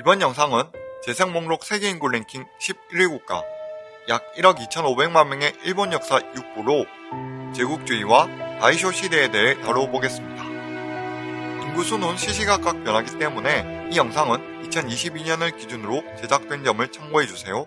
이번 영상은 재생 목록 세계 인구 랭킹 11위 국가 약 1억 2,500만 명의 일본 역사 6부로 제국주의와 다이쇼 시대에 대해 다뤄보겠습니다. 인구수는 시시각각 변하기 때문에 이 영상은 2022년을 기준으로 제작된 점을 참고해주세요.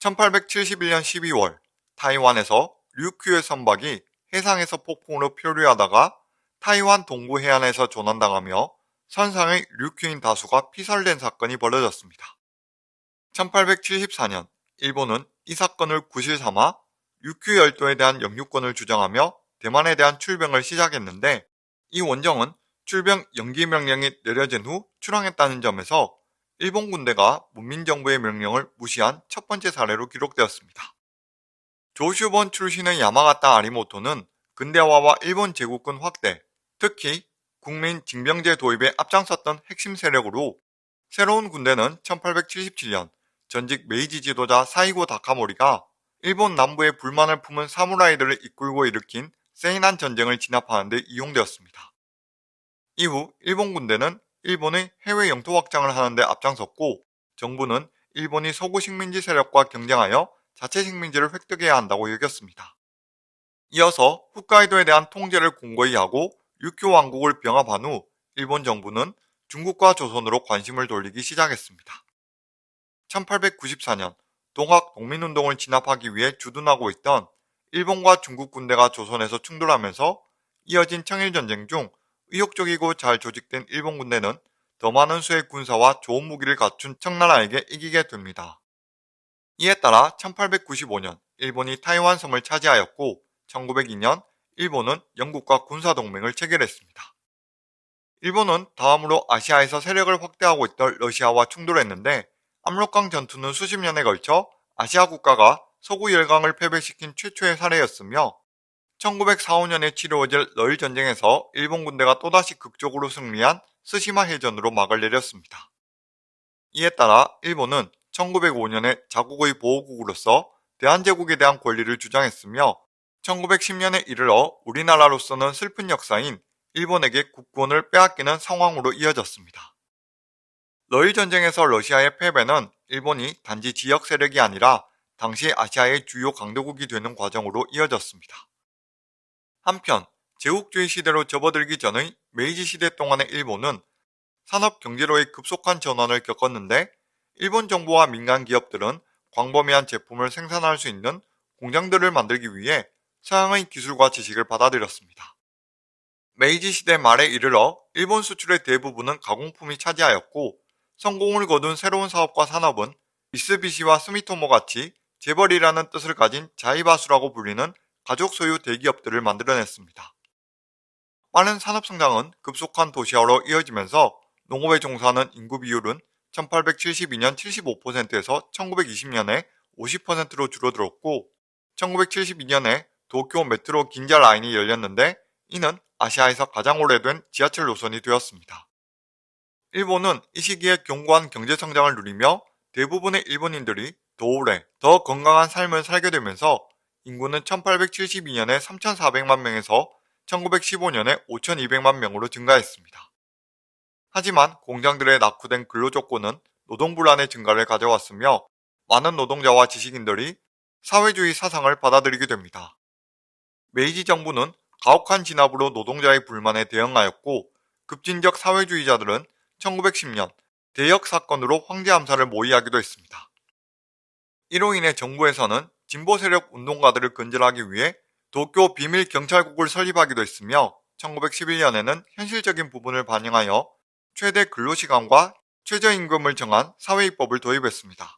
1871년 12월 타이완에서 류큐의 선박이 해상에서 폭풍으로 표류하다가 타이완 동부 해안에서 조난당하며 선상의 류큐인 다수가 피살된 사건이 벌어졌습니다. 1874년 일본은 이 사건을 구실 삼아 류큐 열도에 대한 영유권을 주장하며 대만에 대한 출병을 시작했는데 이 원정은 출병 연기 명령이 내려진 후 출항했다는 점에서 일본 군대가 문민정부의 명령을 무시한 첫 번째 사례로 기록되었습니다. 조슈본 출신의 야마가타 아리모토는 근대화와 일본 제국군 확대, 특히 국민 징병제 도입에 앞장섰던 핵심 세력으로 새로운 군대는 1877년 전직 메이지 지도자 사이고 다카모리가 일본 남부에 불만을 품은 사무라이들을 이끌고 일으킨 세이난 전쟁을 진압하는 데 이용되었습니다. 이후 일본 군대는 일본의 해외 영토 확장을 하는 데 앞장섰고 정부는 일본이 서구 식민지 세력과 경쟁하여 자체 식민지를 획득해야 한다고 여겼습니다. 이어서 홋카이도에 대한 통제를 공고히 하고 육교 왕국을 병합한 후 일본 정부는 중국과 조선으로 관심을 돌리기 시작했습니다. 1894년 동학 독민운동을 진압하기 위해 주둔하고 있던 일본과 중국 군대가 조선에서 충돌하면서 이어진 청일전쟁 중 의욕적이고 잘 조직된 일본 군대는 더 많은 수의 군사와 좋은 무기를 갖춘 청나라에게 이기게 됩니다. 이에 따라 1895년 일본이 타이완 섬을 차지하였고 1902년 일본은 영국과 군사동맹을 체결했습니다. 일본은 다음으로 아시아에서 세력을 확대하고 있던 러시아와 충돌했는데 압록강 전투는 수십 년에 걸쳐 아시아 국가가 서구 열강을 패배시킨 최초의 사례였으며 1945년에 치루어질 러일 전쟁에서 일본 군대가 또다시 극적으로 승리한 스시마 해전으로 막을 내렸습니다. 이에 따라 일본은 1905년에 자국의 보호국으로서 대한제국에 대한 권리를 주장했으며 1910년에 이르러 우리나라로서는 슬픈 역사인 일본에게 국권을 빼앗기는 상황으로 이어졌습니다. 러일 전쟁에서 러시아의 패배는 일본이 단지 지역 세력이 아니라 당시 아시아의 주요 강대국이 되는 과정으로 이어졌습니다. 한편 제국주의 시대로 접어들기 전의 메이지 시대 동안의 일본은 산업 경제로의 급속한 전환을 겪었는데 일본 정부와 민간 기업들은 광범위한 제품을 생산할 수 있는 공장들을 만들기 위해 서양의 기술과 지식을 받아들였습니다. 메이지 시대 말에 이르러 일본 수출의 대부분은 가공품이 차지하였고 성공을 거둔 새로운 사업과 산업은 미쓰비시와 스미토모 같이 재벌이라는 뜻을 가진 자이바수라고 불리는 가족 소유 대기업들을 만들어냈습니다. 빠른 산업 성장은 급속한 도시화로 이어지면서 농업에 종사하는 인구 비율은 1872년 75%에서 1920년에 50%로 줄어들었고 1972년에 도쿄 메트로 긴자 라인이 열렸는데 이는 아시아에서 가장 오래된 지하철 노선이 되었습니다. 일본은 이 시기에 견고한 경제성장을 누리며 대부분의 일본인들이 더 오래, 더 건강한 삶을 살게 되면서 인구는 1872년에 3,400만 명에서 1915년에 5,200만 명으로 증가했습니다. 하지만 공장들의 낙후된 근로조건은 노동불안의 증가를 가져왔으며 많은 노동자와 지식인들이 사회주의 사상을 받아들이게 됩니다. 메이지 정부는 가혹한 진압으로 노동자의 불만에 대응하였고 급진적 사회주의자들은 1910년 대역 사건으로 황제 암살을 모의하기도 했습니다. 이로 인해 정부에서는 진보 세력 운동가들을 근절하기 위해 도쿄 비밀 경찰국을 설립하기도 했으며 1911년에는 현실적인 부분을 반영하여 최대 근로시간과 최저임금을 정한 사회입법을 도입했습니다.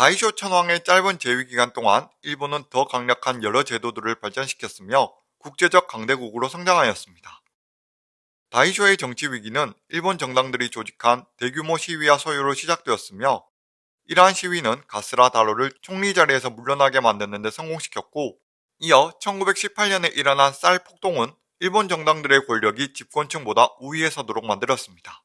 다이쇼 천황의 짧은 재위 기간 동안 일본은 더 강력한 여러 제도들을 발전시켰으며 국제적 강대국으로 성장하였습니다. 다이쇼의 정치 위기는 일본 정당들이 조직한 대규모 시위와 소요로 시작되었으며 이러한 시위는 가스라 다로를 총리 자리에서 물러나게 만드는 데 성공시켰고 이어 1918년에 일어난 쌀 폭동은 일본 정당들의 권력이 집권층보다 우위에 서도록 만들었습니다.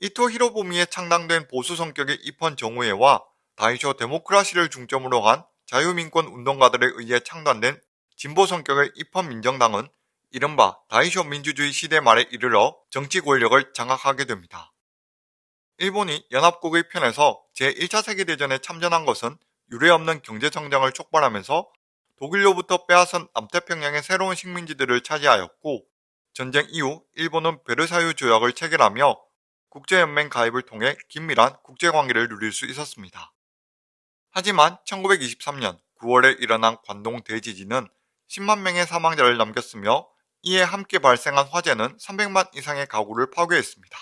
이토 히로부미에 창당된 보수 성격의 입헌 정우회와 다이쇼 데모크라시를 중점으로 한 자유민권 운동가들에 의해 창단된 진보 성격의 입헌민정당은 이른바 다이쇼 민주주의 시대 말에 이르러 정치 권력을 장악하게 됩니다. 일본이 연합국의 편에서 제1차 세계대전에 참전한 것은 유례없는 경제성장을 촉발하면서 독일로부터 빼앗은 남태평양의 새로운 식민지들을 차지하였고 전쟁 이후 일본은 베르사유 조약을 체결하며 국제연맹 가입을 통해 긴밀한 국제관계를 누릴 수 있었습니다. 하지만 1923년 9월에 일어난 관동 대지진은 10만 명의 사망자를 남겼으며 이에 함께 발생한 화재는 300만 이상의 가구를 파괴했습니다.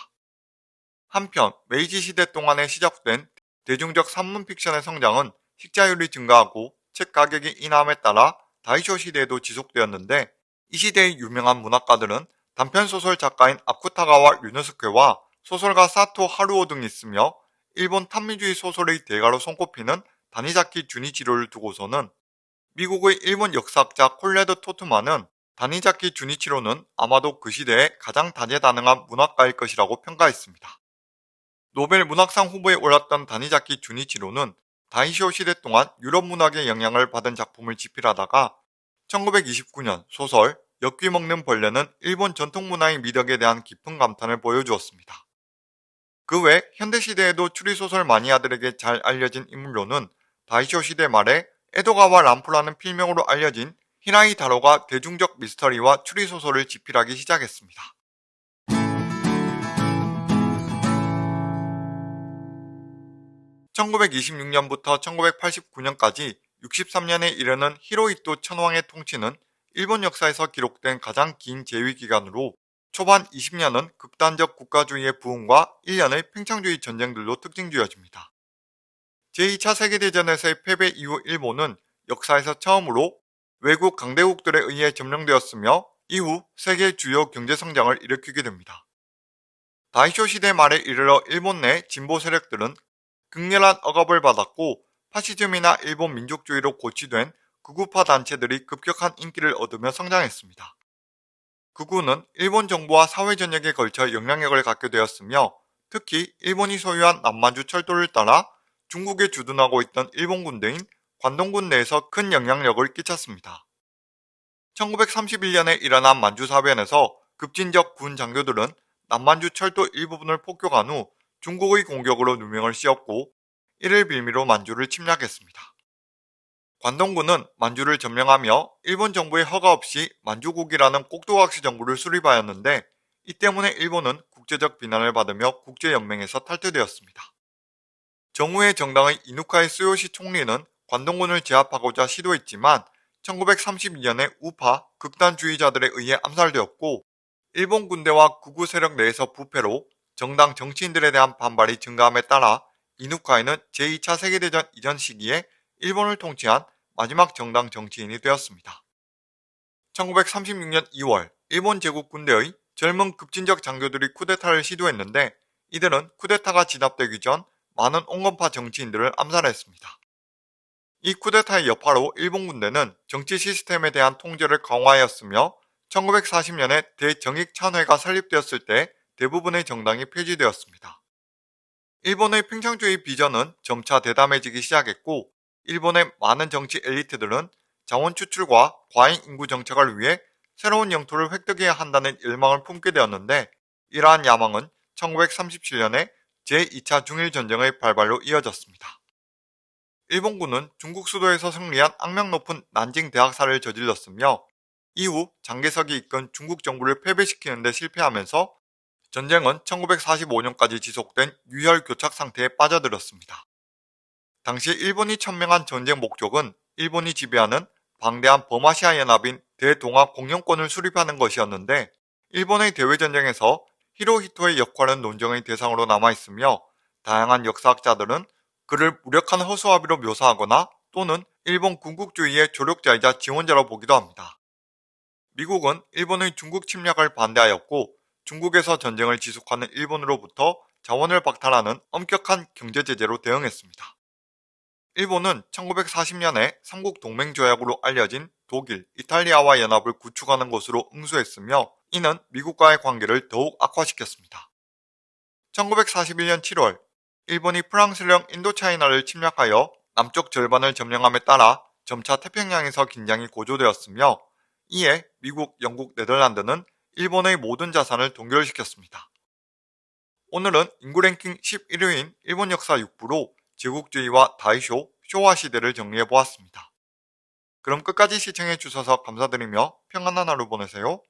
한편 메이지 시대 동안에 시작된 대중적 산문 픽션의 성장은 식자율이 증가하고 책 가격이 인하함에 따라 다이쇼 시대에도 지속되었는데 이 시대의 유명한 문학가들은 단편소설 작가인 아쿠타가와 류노스케와 소설가 사토 하루오 등이 있으며 일본 탄미주의 소설의 대가로 손꼽히는 다니자키 주니치로를 두고서는 미국의 일본 역사학자 콜레드 토트만은 다니자키 주니치로는 아마도 그 시대에 가장 다재다능한 문학가일 것이라고 평가했습니다. 노벨 문학상 후보에 올랐던 다니자키 주니치로는 다이쇼 시대 동안 유럽 문학의 영향을 받은 작품을 집필하다가 1929년 소설 엿귀 먹는 벌레는 일본 전통 문화의 미덕에 대한 깊은 감탄을 보여주었습니다. 그 외 현대시대에도 추리소설 마니아들에게 잘 알려진 인물로는 다이쇼 시대 말에 에도가와 람프라는 필명으로 알려진 히라이 다로가 대중적 미스터리와 추리소설을 집필하기 시작했습니다. (1926년부터) (1989년까지) 63년에 이르는 히로이토 천황의 통치는 일본 역사에서 기록된 가장 긴 재위 기간으로 초반 20년은 극단적 국가주의의 부흥과 1년의 팽창주의 전쟁들로 특징지어집니다. 제2차 세계대전에서의 패배 이후 일본은 역사에서 처음으로 외국 강대국들에 의해 점령되었으며 이후 세계 주요 경제성장을 일으키게 됩니다. 다이쇼 시대 말에 이르러 일본 내 진보 세력들은 극렬한 억압을 받았고 파시즘이나 일본 민족주의로 고치된 극우파 단체들이 급격한 인기를 얻으며 성장했습니다. 극우는 일본 정부와 사회 전역에 걸쳐 영향력을 갖게 되었으며 특히 일본이 소유한 남만주 철도를 따라 중국에 주둔하고 있던 일본 군대인 관동군 내에서 큰 영향력을 끼쳤습니다. 1931년에 일어난 만주사변에서 급진적 군 장교들은 남만주 철도 일부분을 폭격한 후 중국의 공격으로 누명을 씌웠고 이를 빌미로 만주를 침략했습니다. 관동군은 만주를 점령하며 일본 정부의 허가 없이 만주국이라는 꼭두각시 정부를 수립하였는데 이 때문에 일본은 국제적 비난을 받으며 국제연맹에서 탈퇴되었습니다. 정우의 정당의 이누카이 스요시 총리는 관동군을 제압하고자 시도했지만 1932년에 우파 극단주의자들에 의해 암살되었고 일본 군대와 구구 세력 내에서 부패로 정당 정치인들에 대한 반발이 증가함에 따라 이누카이는 제2차 세계대전 이전 시기에 일본을 통치한 마지막 정당 정치인이 되었습니다. 1936년 2월 일본 제국 군대의 젊은 급진적 장교들이 쿠데타를 시도했는데 이들은 쿠데타가 진압되기 전 많은 온건파 정치인들을 암살했습니다. 이 쿠데타의 여파로 일본 군대는 정치 시스템에 대한 통제를 강화하였으며 1940년에 대정익 찬회가 설립되었을 때 대부분의 정당이 폐지되었습니다. 일본의 팽창주의 비전은 점차 대담해지기 시작했고 일본의 많은 정치 엘리트들은 자원 추출과 과잉 인구 정책을 위해 새로운 영토를 획득해야 한다는 열망을 품게 되었는데 이러한 야망은 1937년에 제2차 중일전쟁의 발발로 이어졌습니다. 일본군은 중국 수도에서 승리한 악명 높은 난징 대학살을 저질렀으며 이후 장개석이 이끈 중국 정부를 패배시키는 데 실패하면서 전쟁은 1945년까지 지속된 유혈 교착 상태에 빠져들었습니다. 당시 일본이 천명한 전쟁 목적은 일본이 지배하는 방대한 버마시아 연합인 대동아 공영권을 수립하는 것이었는데 일본의 대외전쟁에서 히로히토의 역할은 논쟁의 대상으로 남아있으며 다양한 역사학자들은 그를 무력한 허수아비로 묘사하거나 또는 일본 군국주의의 조력자이자 지원자로 보기도 합니다. 미국은 일본의 중국 침략을 반대하였고 중국에서 전쟁을 지속하는 일본으로부터 자원을 박탈하는 엄격한 경제제재로 대응했습니다. 일본은 1940년에 삼국 동맹조약으로 알려진 독일, 이탈리아와 연합을 구축하는 것으로 응수했으며 이는 미국과의 관계를 더욱 악화시켰습니다. 1941년 7월 일본이 프랑스령 인도차이나를 침략하여 남쪽 절반을 점령함에 따라 점차 태평양에서 긴장이 고조되었으며 이에 미국, 영국, 네덜란드는 일본의 모든 자산을 동결시켰습니다. 오늘은 인구 랭킹 11위인 일본 역사 6부로 제국주의와 다이쇼, 쇼와 시대를 정리해보았습니다. 그럼 끝까지 시청해주셔서 감사드리며 평안한 하루 보내세요.